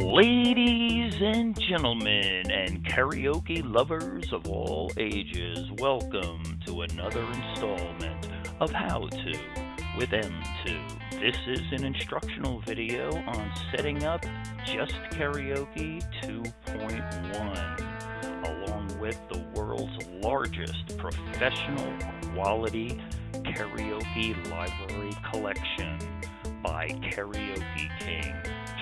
Ladies and gentlemen, and karaoke lovers of all ages, welcome to another installment of How To with M2. This is an instructional video on setting up Just Karaoke 2.1, along with the world's largest professional quality karaoke library collection by Karaoke King,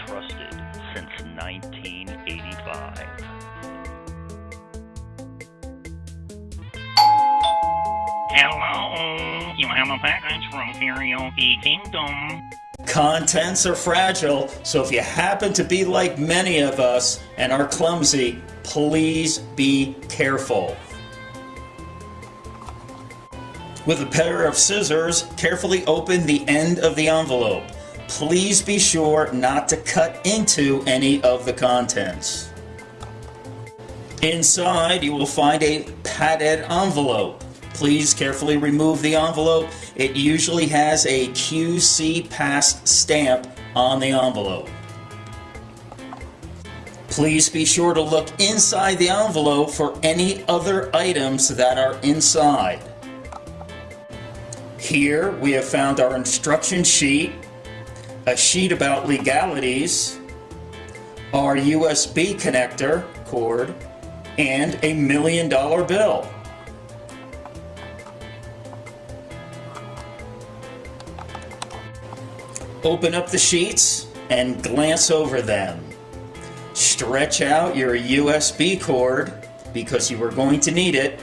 trusted since 1985. Hello, you have a package from Karaoke Kingdom. Contents are fragile, so if you happen to be like many of us and are clumsy, please be careful. With a pair of scissors, carefully open the end of the envelope. Please be sure not to cut into any of the contents. Inside, you will find a padded envelope. Please carefully remove the envelope. It usually has a QC Pass stamp on the envelope. Please be sure to look inside the envelope for any other items that are inside. Here we have found our instruction sheet, a sheet about legalities, our USB connector cord, and a million dollar bill. Open up the sheets and glance over them. Stretch out your USB cord because you are going to need it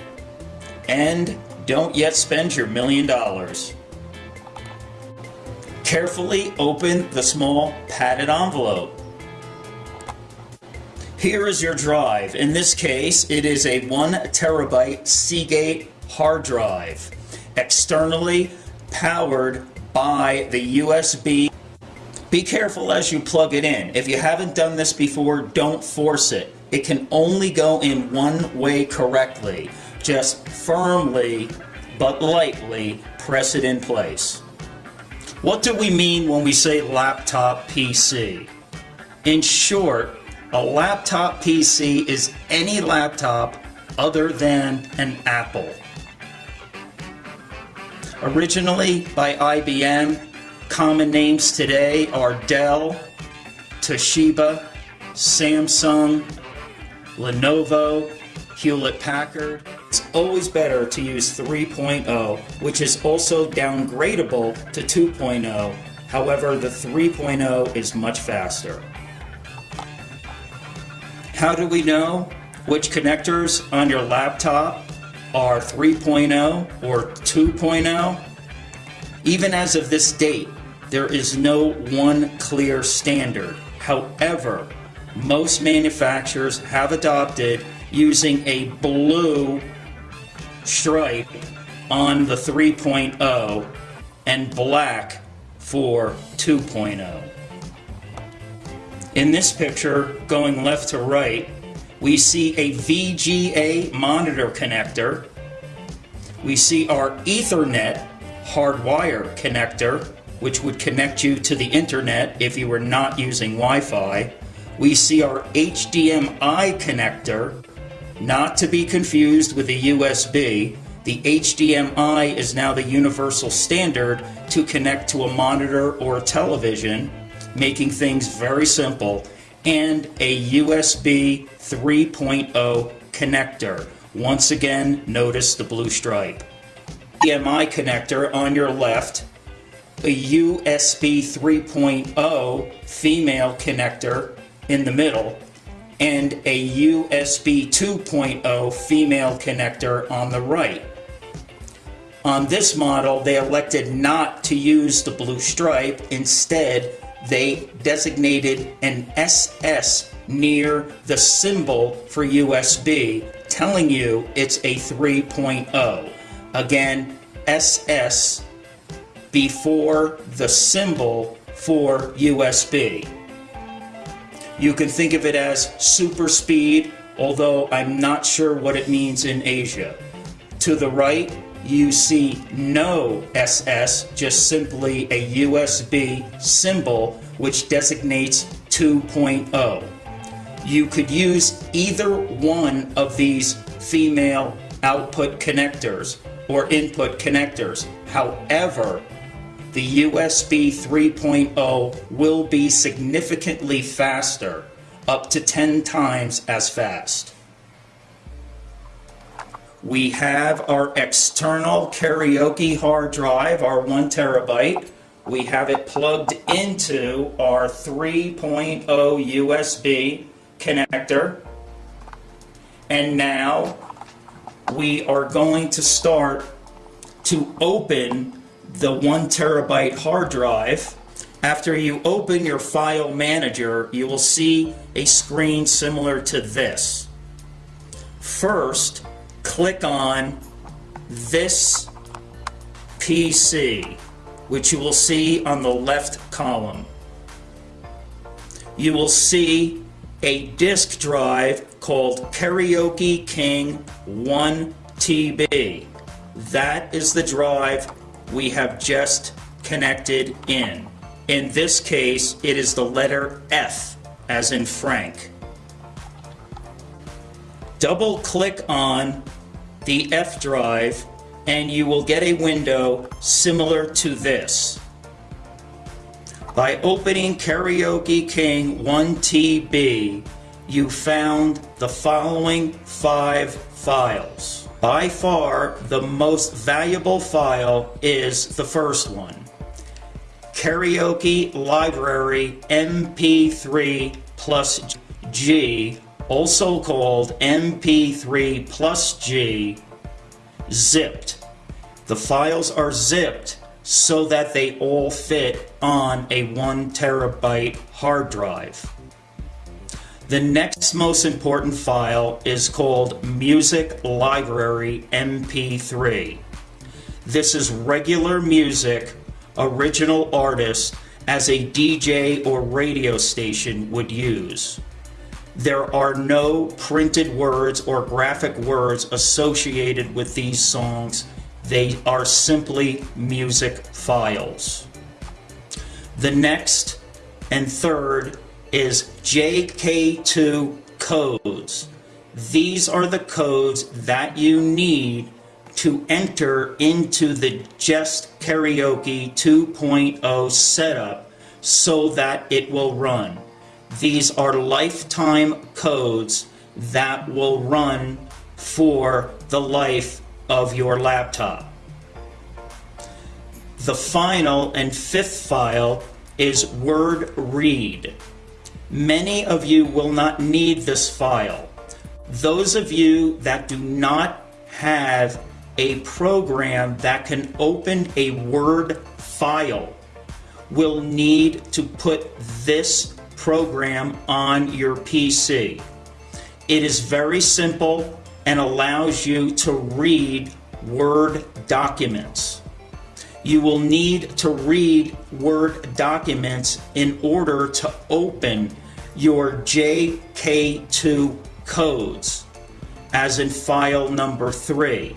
and don't yet spend your million dollars. Carefully open the small padded envelope. Here is your drive. In this case, it is a one terabyte Seagate hard drive, externally powered by the USB. Be careful as you plug it in. If you haven't done this before, don't force it. It can only go in one way correctly. Just firmly but lightly press it in place. What do we mean when we say laptop PC? In short, a laptop PC is any laptop other than an Apple. Originally by IBM, common names today are Dell, Toshiba, Samsung, Lenovo, Hewlett Packard. It's always better to use 3.0, which is also downgradable to 2.0. However, the 3.0 is much faster. How do we know which connectors on your laptop are 3.0 or 2.0? Even as of this date, there is no one clear standard. However, most manufacturers have adopted using a blue stripe on the 3.0 and black for 2.0. In this picture, going left to right, we see a VGA monitor connector. We see our Ethernet hardwire connector, which would connect you to the internet if you were not using Wi-Fi. We see our HDMI connector, not to be confused with the USB. The HDMI is now the universal standard to connect to a monitor or a television, making things very simple, and a USB 3.0 connector. Once again, notice the blue stripe. HDMI connector on your left, a USB 3.0 female connector in the middle, and a USB 2.0 female connector on the right. On this model, they elected not to use the blue stripe. Instead, they designated an SS near the symbol for USB, telling you it's a 3.0. Again, SS before the symbol for USB. You can think of it as super speed, although I'm not sure what it means in Asia. To the right, you see no SS, just simply a USB symbol, which designates 2.0. You could use either one of these female output connectors or input connectors. However, the USB 3.0 will be significantly faster, up to 10 times as fast. We have our external karaoke hard drive, our one terabyte. We have it plugged into our 3.0 USB connector. And now we are going to start to open the one terabyte hard drive. After you open your file manager, you will see a screen similar to this. First, click on this PC, which you will see on the left column. You will see a disk drive called Karaoke King 1 TB. That is the drive we have just connected in. In this case, it is the letter F, as in Frank. Double click on the F drive and you will get a window similar to this. By opening Karaoke King 1TB, you found the following five files. By far, the most valuable file is the first one. Karaoke Library MP3 plus G, also called MP3 plus G, zipped. The files are zipped so that they all fit on a one terabyte hard drive. The next most important file is called Music Library MP3. This is regular music, original artist, as a DJ or radio station would use. There are no printed words or graphic words associated with these songs. They are simply music files. The next and third is JK2 codes. These are the codes that you need to enter into the Just Karaoke 2.0 setup so that it will run. These are lifetime codes that will run for the life of your laptop. The final and fifth file is word read. Many of you will not need this file. Those of you that do not have a program that can open a Word file will need to put this program on your PC. It is very simple and allows you to read Word documents you will need to read Word documents in order to open your JK2 codes, as in file number 3.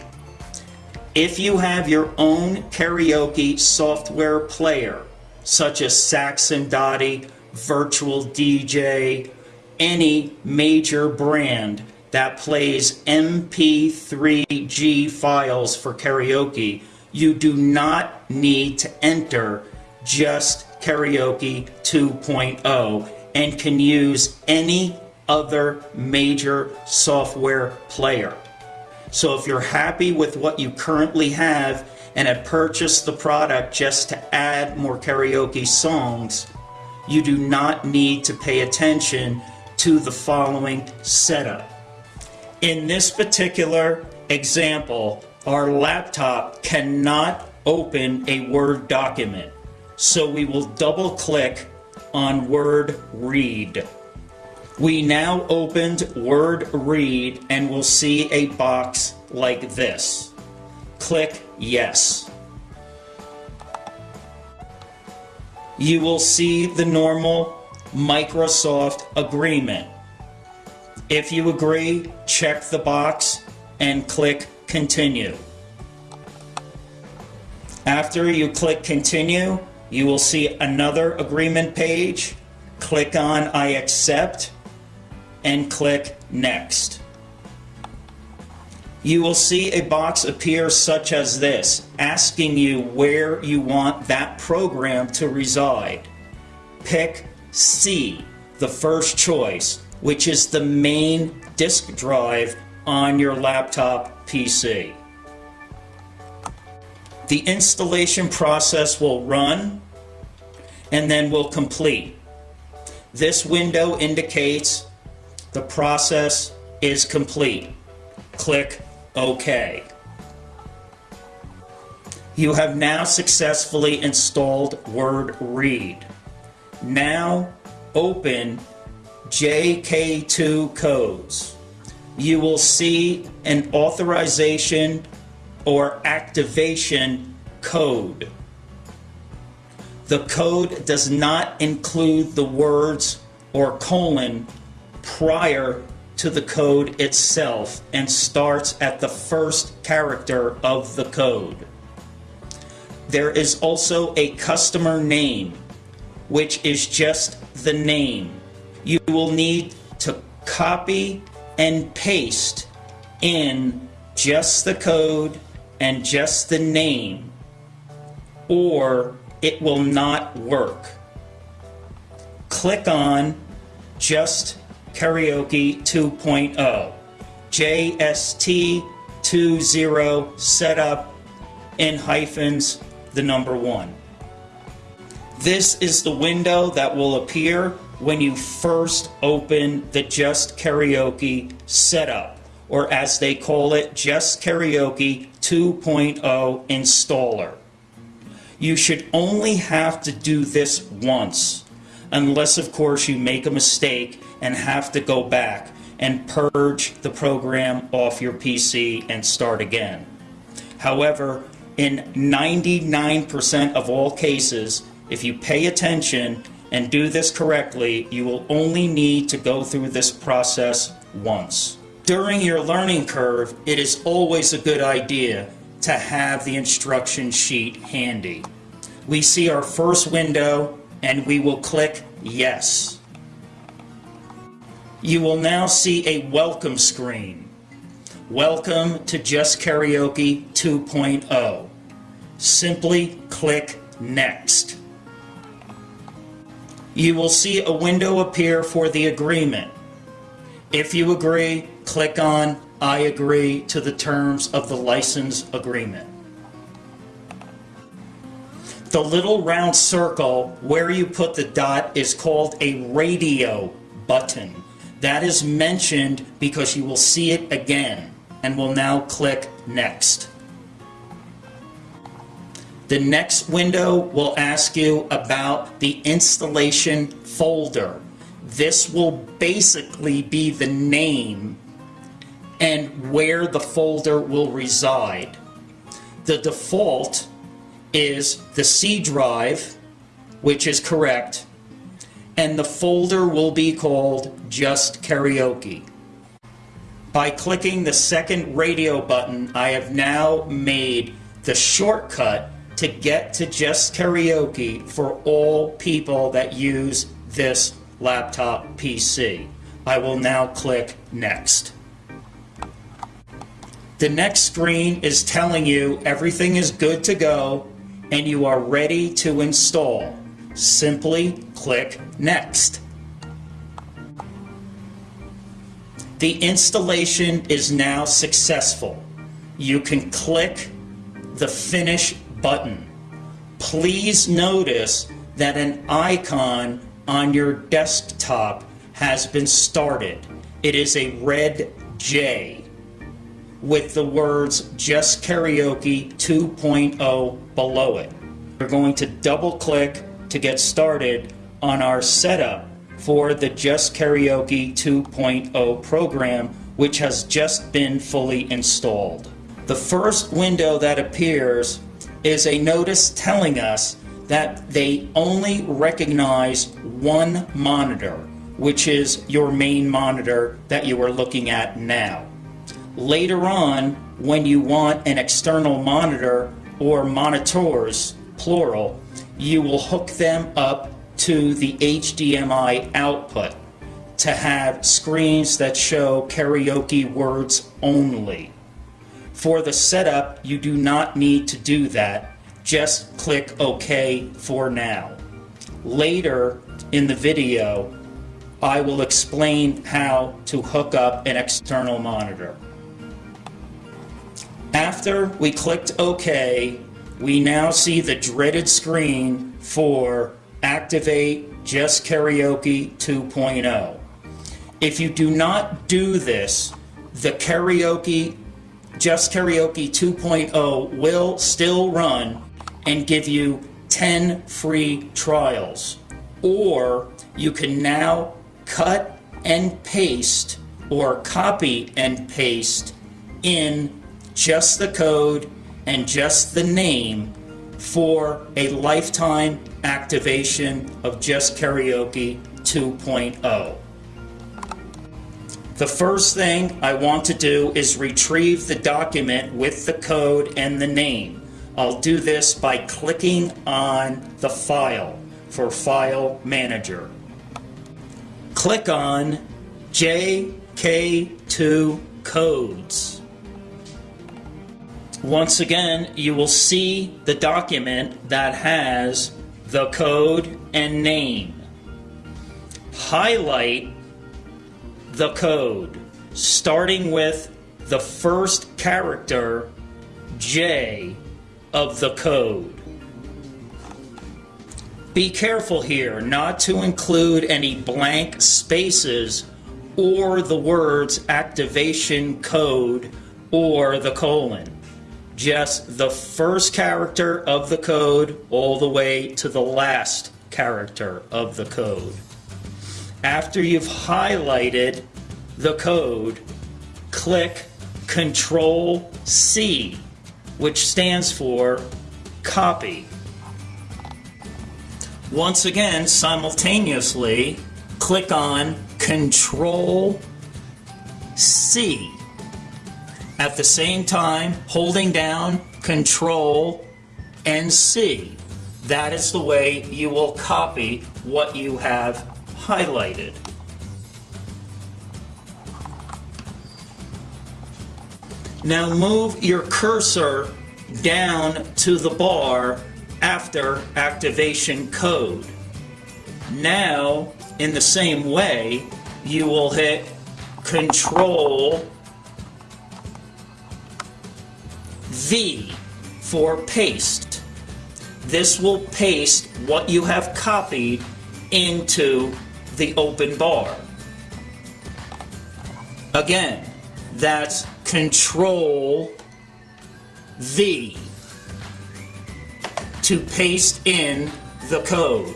If you have your own karaoke software player, such as Saxon Dottie, Virtual DJ, any major brand that plays MP3G files for karaoke, you do not need to enter just Karaoke 2.0 and can use any other major software player. So if you're happy with what you currently have and have purchased the product just to add more karaoke songs, you do not need to pay attention to the following setup. In this particular example, our laptop cannot open a Word document. So we will double click on Word Read. We now opened Word Read and will see a box like this. Click Yes. You will see the normal Microsoft agreement. If you agree, check the box and click Continue. After you click Continue, you will see another agreement page. click on I accept and click next. You will see a box appear such as this, asking you where you want that program to reside. Pick C, the first choice, which is the main disk drive on your laptop PC. The installation process will run and then will complete. This window indicates the process is complete. Click OK. You have now successfully installed Word Read. Now open JK2 codes. You will see an authorization or activation code. The code does not include the words or colon prior to the code itself and starts at the first character of the code. There is also a customer name, which is just the name. You will need to copy and paste in just the code and just the name, or it will not work. Click on Just Karaoke 2.0, JST20 setup in hyphens, the number one. This is the window that will appear when you first open the Just Karaoke setup, or as they call it, Just Karaoke 2.0 installer. You should only have to do this once, unless of course you make a mistake and have to go back and purge the program off your PC and start again. However, in 99% of all cases, if you pay attention and do this correctly, you will only need to go through this process once. During your learning curve, it is always a good idea to have the instruction sheet handy. We see our first window and we will click Yes. You will now see a welcome screen. Welcome to Just Karaoke 2.0. Simply click Next. You will see a window appear for the agreement. If you agree, click on I agree to the terms of the license agreement. The little round circle where you put the dot is called a radio button. That is mentioned because you will see it again and will now click Next. The next window will ask you about the installation folder. This will basically be the name and where the folder will reside. The default is the C drive, which is correct, and the folder will be called Just Karaoke. By clicking the second radio button, I have now made the shortcut to get to Just Karaoke for all people that use this laptop PC. I will now click Next. The next screen is telling you everything is good to go and you are ready to install. Simply click Next. The installation is now successful. You can click the Finish button. Please notice that an icon on your desktop has been started. It is a red J with the words Just Karaoke 2.0 below it. We're going to double click to get started on our setup for the Just Karaoke 2.0 program, which has just been fully installed. The first window that appears is a notice telling us that they only recognize one monitor, which is your main monitor that you are looking at now. Later on, when you want an external monitor or monitors, plural, you will hook them up to the HDMI output to have screens that show karaoke words only. For the setup, you do not need to do that. Just click OK for now. Later in the video, I will explain how to hook up an external monitor. After we clicked OK, we now see the dreaded screen for Activate Just Karaoke 2.0. If you do not do this, the karaoke, Just Karaoke 2.0 will still run and give you 10 free trials. Or you can now cut and paste or copy and paste in just the code and just the name for a lifetime activation of Just Karaoke 2.0. The first thing I want to do is retrieve the document with the code and the name. I'll do this by clicking on the file for File Manager. Click on JK2 Codes. Once again, you will see the document that has the code and name. Highlight the code, starting with the first character, J, of the code. Be careful here not to include any blank spaces or the words activation code or the colon just the first character of the code all the way to the last character of the code. After you've highlighted the code, click Control C, which stands for copy. Once again, simultaneously, click on Control C at the same time holding down Control and C. That is the way you will copy what you have highlighted. Now move your cursor down to the bar after activation code. Now, in the same way, you will hit Control V for paste. This will paste what you have copied into the open bar. Again, that's Control V to paste in the code.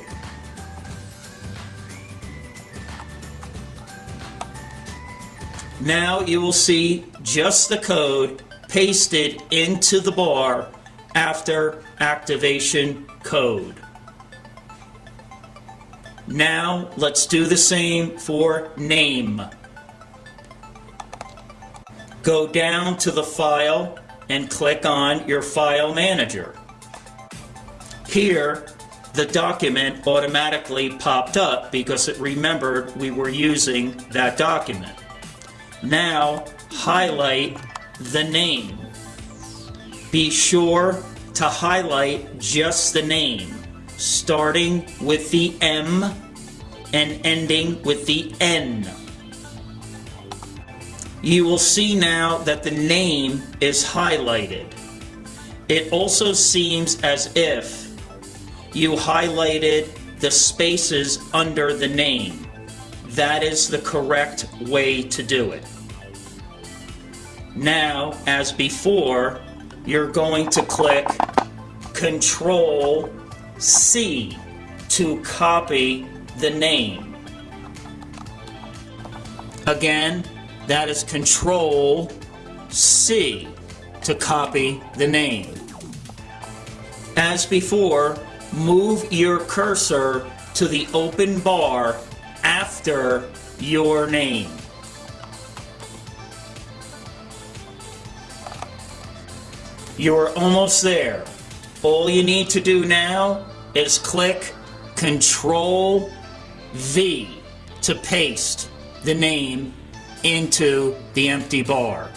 Now you will see just the code pasted into the bar after activation code. Now let's do the same for name. Go down to the file and click on your file manager. Here, the document automatically popped up because it remembered we were using that document. Now, highlight the name. Be sure to highlight just the name, starting with the M and ending with the N. You will see now that the name is highlighted. It also seems as if you highlighted the spaces under the name. That is the correct way to do it. Now, as before, you're going to click Control C to copy the name. Again, that is Control C to copy the name. As before, move your cursor to the open bar after your name. You're almost there. All you need to do now is click Control V to paste the name into the empty bar.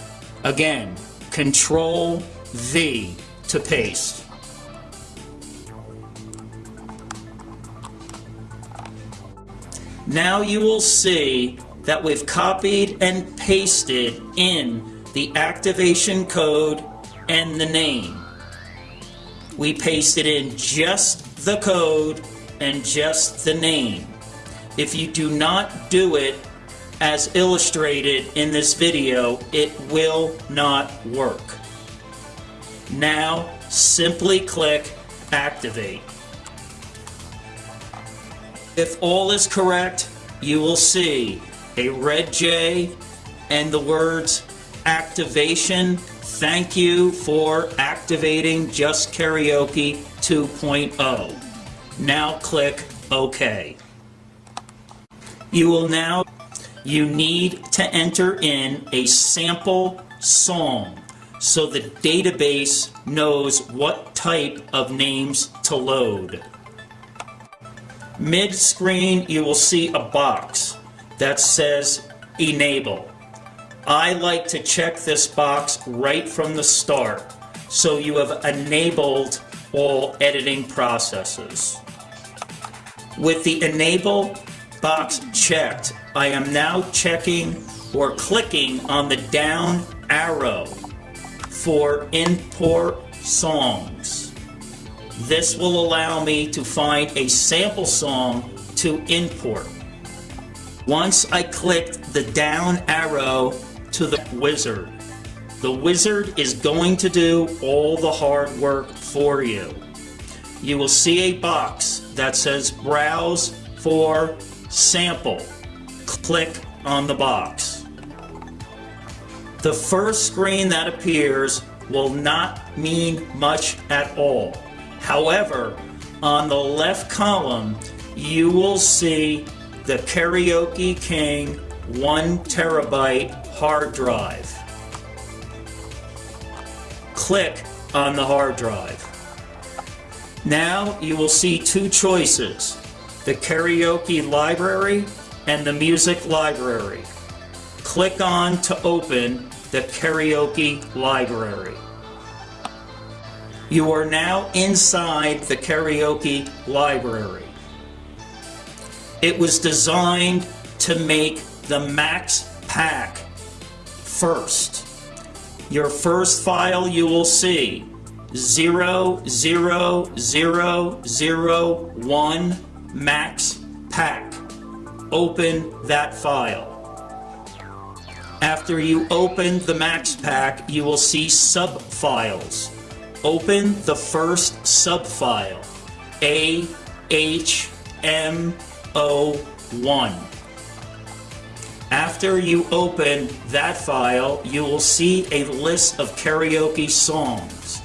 Again, Control V to paste. Now you will see that we've copied and pasted in the activation code and the name. We pasted in just the code and just the name. If you do not do it as illustrated in this video, it will not work. Now, simply click Activate. If all is correct, you will see a red J and the words activation. Thank you for activating Just Karaoke 2.0. Now click OK. You will now, you need to enter in a sample song so the database knows what type of names to load. Mid-screen, you will see a box that says Enable. I like to check this box right from the start, so you have enabled all editing processes. With the Enable box checked, I am now checking or clicking on the down arrow for import songs. This will allow me to find a sample song to import. Once I clicked the down arrow to the wizard, the wizard is going to do all the hard work for you. You will see a box that says browse for sample. Click on the box. The first screen that appears will not mean much at all. However, on the left column, you will see the Karaoke King 1 terabyte hard drive. Click on the hard drive. Now you will see two choices, the karaoke library and the music library. Click on to open the karaoke library. You are now inside the karaoke library. It was designed to make the max pack first. Your first file you will see 00001 max pack. Open that file. After you open the max pack, you will see sub-files. Open the first subfile, AHMO1. After you open that file, you will see a list of karaoke songs.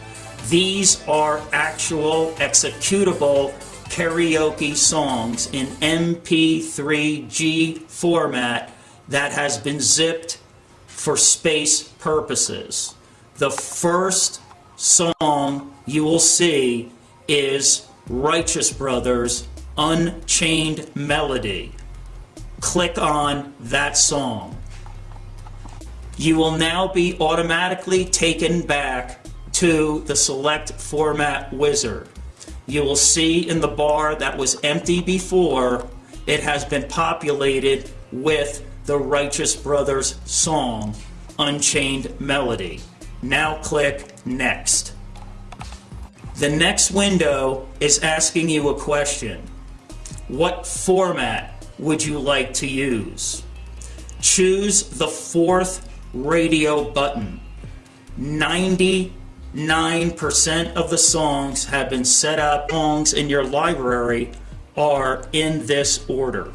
These are actual executable karaoke songs in MP3G format that has been zipped for space purposes. The first song you will see is Righteous Brothers Unchained Melody. Click on that song. You will now be automatically taken back to the select format wizard. You will see in the bar that was empty before, it has been populated with the Righteous Brothers song, Unchained Melody. Now click Next. The next window is asking you a question. What format would you like to use? Choose the fourth radio button. 99% of the songs have been set up. Songs in your library are in this order.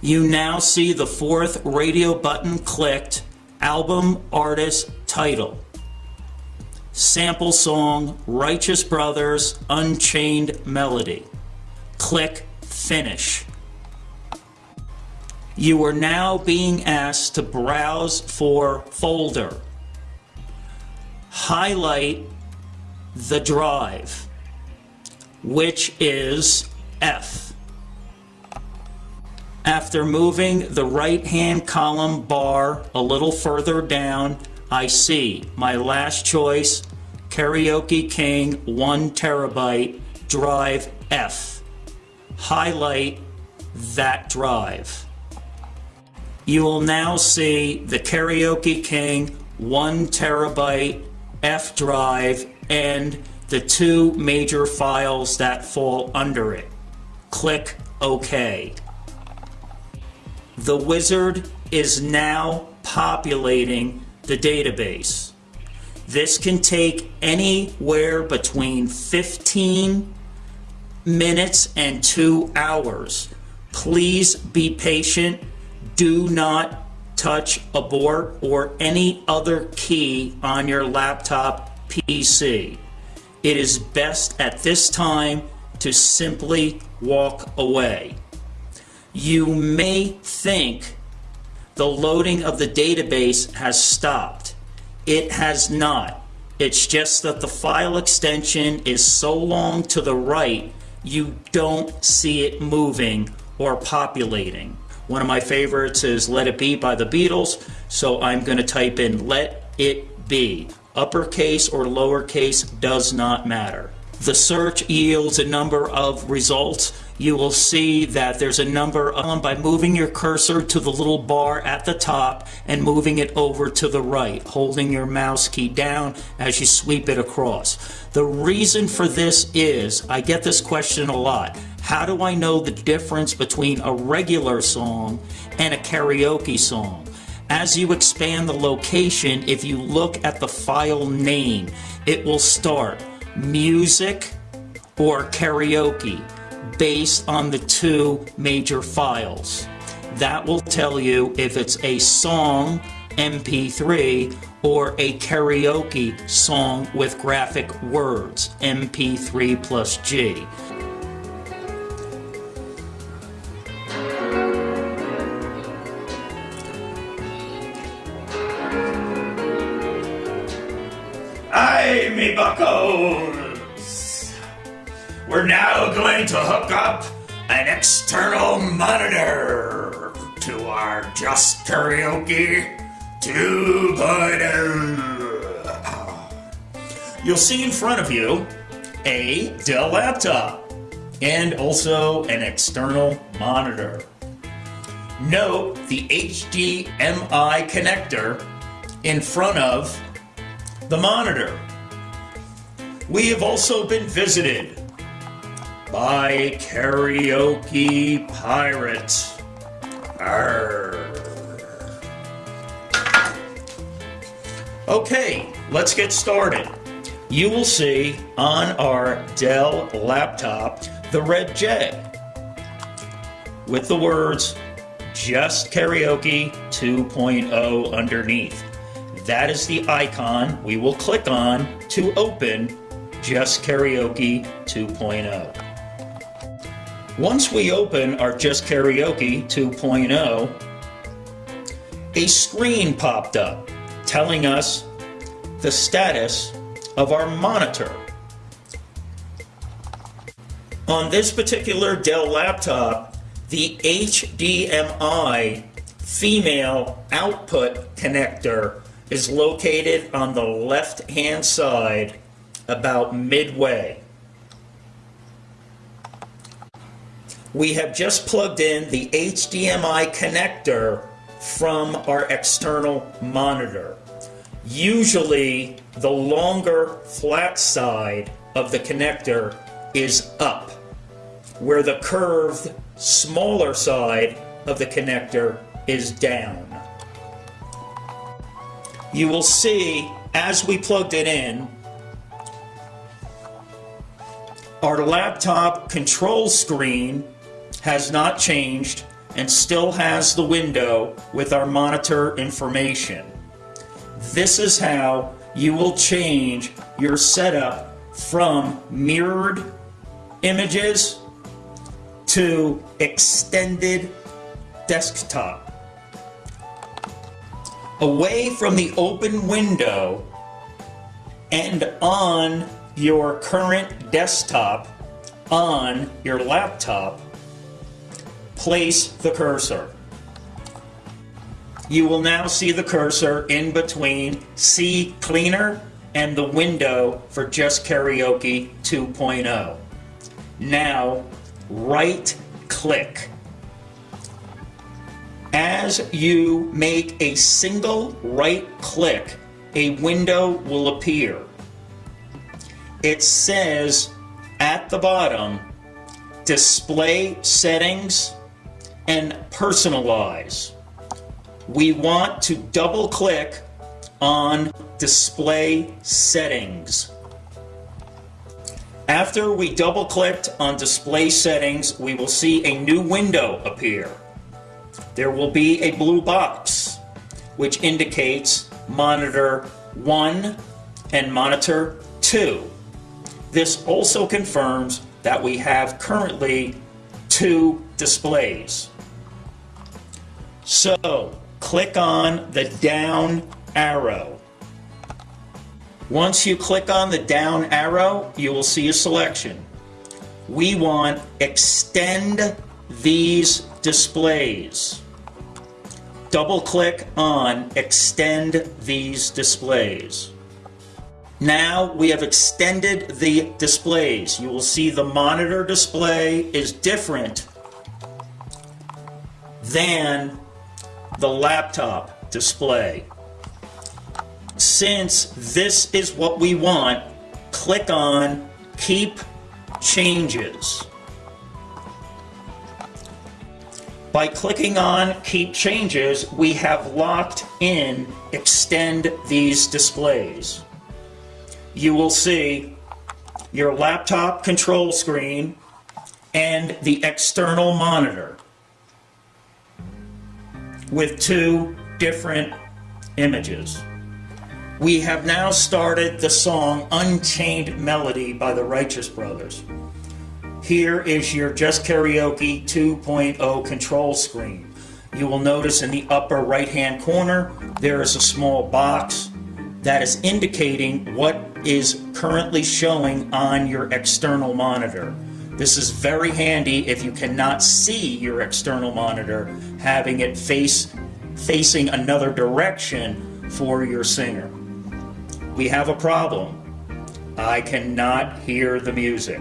You now see the fourth radio button clicked, album artist title. Sample song, Righteous Brothers, Unchained Melody. Click Finish. You are now being asked to browse for folder. Highlight the drive. which is F. After moving the right-hand column bar a little further down, I see my last choice, Karaoke King 1 terabyte drive F. Highlight that drive. You will now see the Karaoke King 1 terabyte F drive and the two major files that fall under it. Click OK. The wizard is now populating the database. This can take anywhere between 15 minutes and two hours. Please be patient. Do not touch abort or any other key on your laptop PC. It is best at this time to simply walk away you may think the loading of the database has stopped. It has not. It's just that the file extension is so long to the right, you don't see it moving or populating. One of my favorites is Let It Be by the Beatles, so I'm going to type in Let It Be. Uppercase or lowercase does not matter. The search yields a number of results you will see that there's a number of, by moving your cursor to the little bar at the top and moving it over to the right, holding your mouse key down as you sweep it across. The reason for this is, I get this question a lot, how do I know the difference between a regular song and a karaoke song? As you expand the location, if you look at the file name, it will start music or karaoke based on the two major files. That will tell you if it's a song MP3 or a karaoke song with graphic words MP3 plus G. Aye, me bucko! We're now going to hook up an external monitor to our Just Karaoke 2.0. You'll see in front of you a Dell laptop and also an external monitor. Note the HDMI connector in front of the monitor. We have also been visited by Karaoke Pirate. Arr. Okay, let's get started. You will see on our Dell laptop the red J with the words Just Karaoke 2.0 underneath. That is the icon we will click on to open Just Karaoke 2.0. Once we open our Just Karaoke 2.0, a screen popped up telling us the status of our monitor. On this particular Dell laptop, the HDMI female output connector is located on the left hand side about midway. We have just plugged in the HDMI connector from our external monitor. Usually the longer flat side of the connector is up, where the curved smaller side of the connector is down. You will see as we plugged it in, our laptop control screen has not changed and still has the window with our monitor information. This is how you will change your setup from mirrored images to extended desktop. Away from the open window and on your current desktop, on your laptop, place the cursor. You will now see the cursor in between CCleaner and the window for Just Karaoke 2.0. Now, right click. As you make a single right click, a window will appear. It says at the bottom, display settings and personalize. We want to double click on display settings. After we double clicked on display settings, we will see a new window appear. There will be a blue box which indicates monitor 1 and monitor 2. This also confirms that we have currently two displays. So, click on the down arrow. Once you click on the down arrow, you will see a selection. We want extend these displays. Double click on extend these displays. Now we have extended the displays. You will see the monitor display is different than the laptop display. Since this is what we want, click on Keep Changes. By clicking on Keep Changes, we have locked in Extend these displays. You will see your laptop control screen and the external monitor with two different images. We have now started the song Unchained Melody by the Righteous Brothers. Here is your Just Karaoke 2.0 control screen. You will notice in the upper right hand corner there is a small box that is indicating what is currently showing on your external monitor. This is very handy if you cannot see your external monitor, having it face facing another direction for your singer. We have a problem. I cannot hear the music.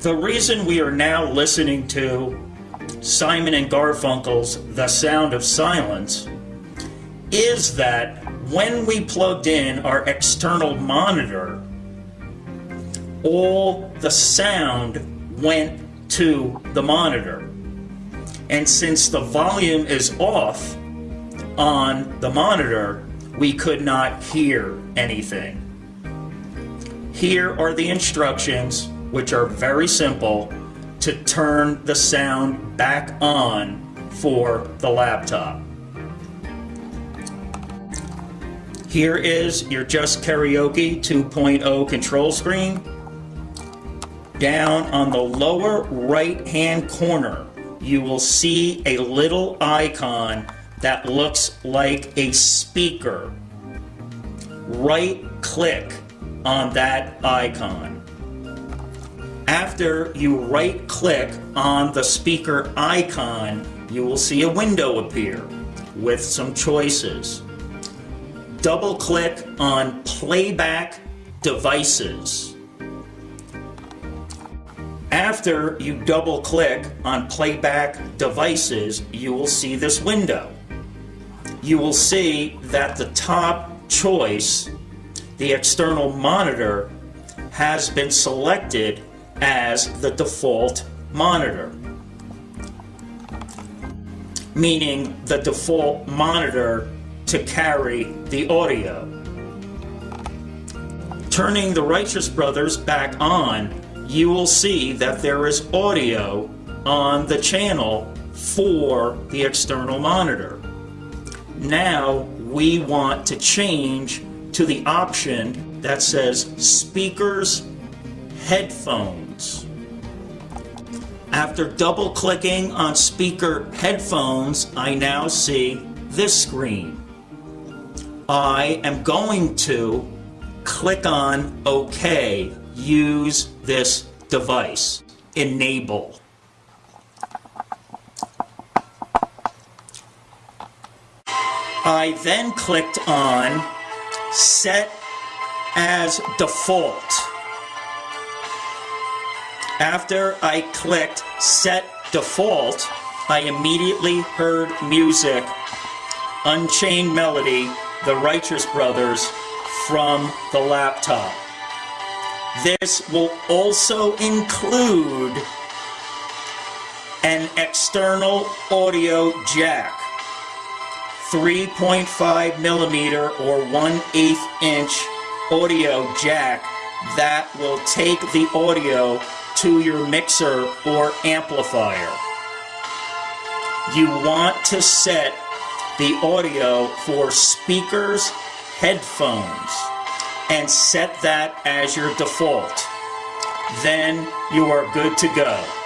The reason we are now listening to Simon and Garfunkel's The Sound of Silence is that when we plugged in our external monitor, all the sound went to the monitor. And since the volume is off on the monitor, we could not hear anything. Here are the instructions, which are very simple, to turn the sound back on for the laptop. Here is your Just Karaoke 2.0 control screen down on the lower right hand corner, you will see a little icon that looks like a speaker. Right click on that icon. After you right click on the speaker icon, you will see a window appear with some choices. Double click on playback devices. After you double click on playback devices, you will see this window. You will see that the top choice, the external monitor, has been selected as the default monitor. Meaning the default monitor to carry the audio. Turning the Righteous Brothers back on you will see that there is audio on the channel for the external monitor. Now we want to change to the option that says speakers headphones. After double clicking on speaker headphones, I now see this screen. I am going to click on OK use this device. Enable. I then clicked on Set as Default. After I clicked Set Default, I immediately heard music, Unchained Melody, the Righteous Brothers, from the laptop. This will also include an external audio jack, 3.5 millimeter or 1 8 inch audio jack that will take the audio to your mixer or amplifier. You want to set the audio for speakers, headphones, and set that as your default. Then you are good to go.